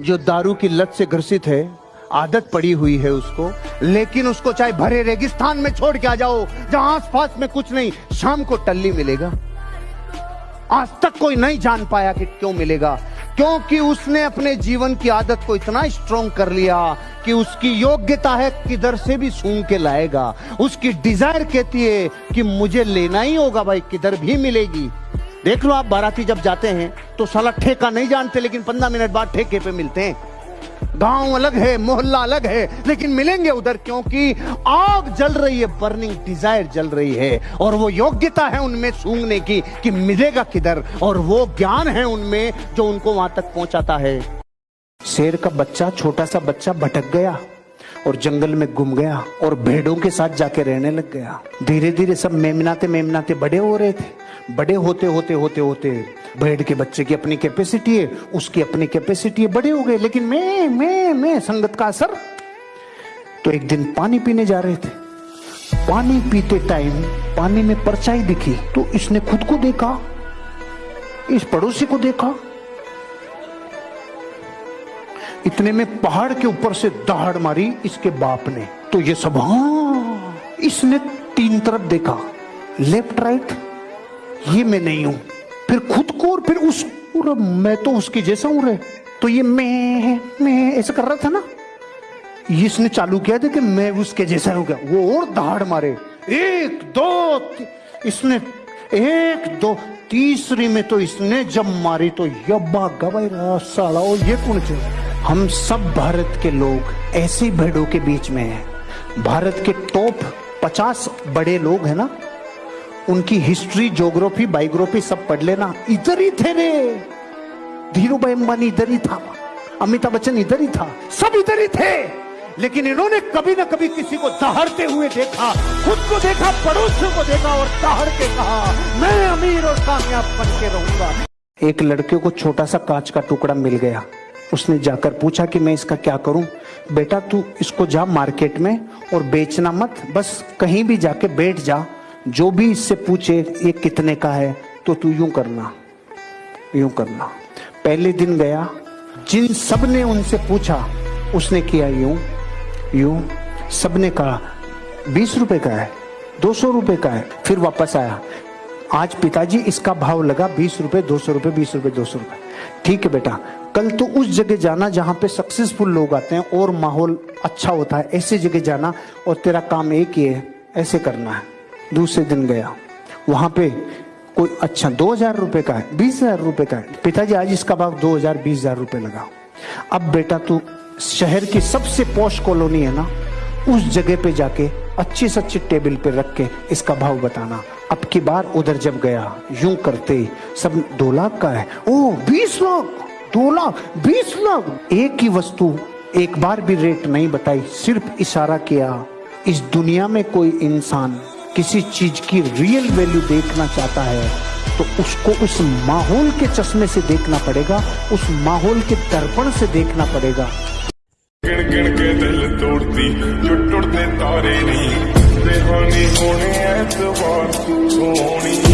जो दारू की लत से ग्रसित है, आदत पड़ी हुई है उसको, लेकिन उसको चाहे भरे रेगिस्तान में छोड़ के आ जाओ, जहाँ आसपास में कुछ नहीं, शाम को टल्ली मिलेगा। आज तक कोई नहीं जान पाया कि क्यों मिलेगा, क्योंकि उसने अपने जीवन की आदत को इतना स्ट्रॉन्ग कर लिया कि उसकी योग्यता है किधर से भी सूंघ के लाएगा। उसकी डिज़ायर कहती है कि मुझे लेना ही होगा भाई, किधर भी मिलेगी। देख लो आप, बाराती जब जाते हैं तो साला ठेका नहीं जानते, लेकिन पंद्रह मिनट बाद ठेके पे मिलते हैं। गाँव अलग है, मोहल्ला अलग है, लेकिन मिलेंगे उधर क्योंकि आग जल रही है बर्निंग डिज़ायर जल रही है, और वो योग्यता है उनमें सूंघने की कि मिलेगा किधर, और वो ज्ञान है उनमें जो उनको वहाँ तक पहुंचाता है। शेर का बच्चा, छोटा सा बच्चा भटक गया, और जंगल में गुम गया, और भेड़ों के साथ जाके रहने लग गया। धीरे धीरे सब मेमनाते मेमनाते बड़े हो रहे थे। बड़े होते होते होते होते भेड़ के बच्चे की अपनी कैपेसिटी है, उसकी अपनी कैपेसिटी है, बड़े हो गए। लेकिन मैं मैं मैं संगत का असर तो एक दिन पानी पीने जा रहे थे। पानी पीते टाइम पानी में परछाई दिखी तो इसने खुद को देखा, इस पड़ोसी को देखा। इतने में पहाड़ के ऊपर से दहाड़ मारी इसके बाप ने। तो ये सब हाँ इसने तीन तरफ़ देखा। लेफ़्ट राइट ये मैं नहीं हूँ। फिर खुद को और फिर उस और मैं तो उसके जैसा हूँ रे। तो ये मैं मैं ऐसा कर रहा था ना? इसने चालू किया था कि मैं उसके जैसा हो गया। वो और दहाड़ मारे। एक, दो इसने एक, दो, तीसरी में तो इसने जब मारी तो यब्बा गवाई साला ये कौन चाहिए हम सब भारत के लोग ऐसे भेड़ों के बीच में हैं। भारत के टॉप पचास बड़े लोग हैं ना? उनकी हिस्ट्री ज्योग्राफी बायोग्राफी सब पढ़ लेना। इधर ही थे रे। धीरू भाई अंबानी इधर ही था। अमिताभ बच्चन इधर ही था। सब इधर ही थे। लेकिन इन्होंने कभी ना कभी किसी को दहाड़ते हुए देखा, खुद को देखा, पड़ोसियों को देखा और दहाड़ के कहा, मैं अमीर और कामयाब बन के रहूँगा। एक लड़के को छोटा सा कांच का टुकड़ा मिल गया। उसने जाकर पूछा कि मैं इसका क्या करूँ? बेटा, तू इसको जा मार्केट में और बेचना मत। बस कहीं भी जाके बैठ जा। जो भी इससे पूछे ये कितने का है तो तू यूँ करना यूँ करना। पहले दिन गया, जिन सबने उनसे पूछा, उसने किया यूँ यूँ। सबने कहा, बीस रुपए का है, दो सौ रुपए का है, फिर वापस आया। आज पिताजी इसका भाव लगा, बीस रुपए, दो सौ रुपए, बीस रुपए, दो सौ रुपए। ठीक है बेटा, कल तो उस जगह जाना जहाँ पे सक्सेसफुल लोग आते हैं और माहौल अच्छा होता है, ऐसी जगह जाना और तेरा काम एक ही है, ऐसे करना है। दूसरे दिन गया। वहाँ पे कोई अच्छा दो हज़ार रुपए का है, बीस हज़ार रुपए का है। पिताजी, आज इसका भाव दो हज़ार, बीस हज़ार रुपए लगा। अब बेटा, तू शहर की सबसे पोश कॉलोनी है ना, उस जगह पे जाके अच्छी से अच्छी टेबल पे रख के इसका भाव बताना। अब की बार उधर जब गया, यूँ करते सब दो लाख का है। ओ, बीस लाख, दो लाख, बीस लाख। एक ही वस्तु एक बार भी रेट नहीं बताई, सिर्फ़ इशारा किया, इस दुनिया में कोई इंसान किसी चीज़ की रियल वैल्यू देखना चाहता है तो उसको उस माहौल के चश्मे से देखना पड़ेगा, उस माहौल के दर्पण से देखना पड़ेगा। गिण गिण के दिल तोड़ती जो तारे नहीं होने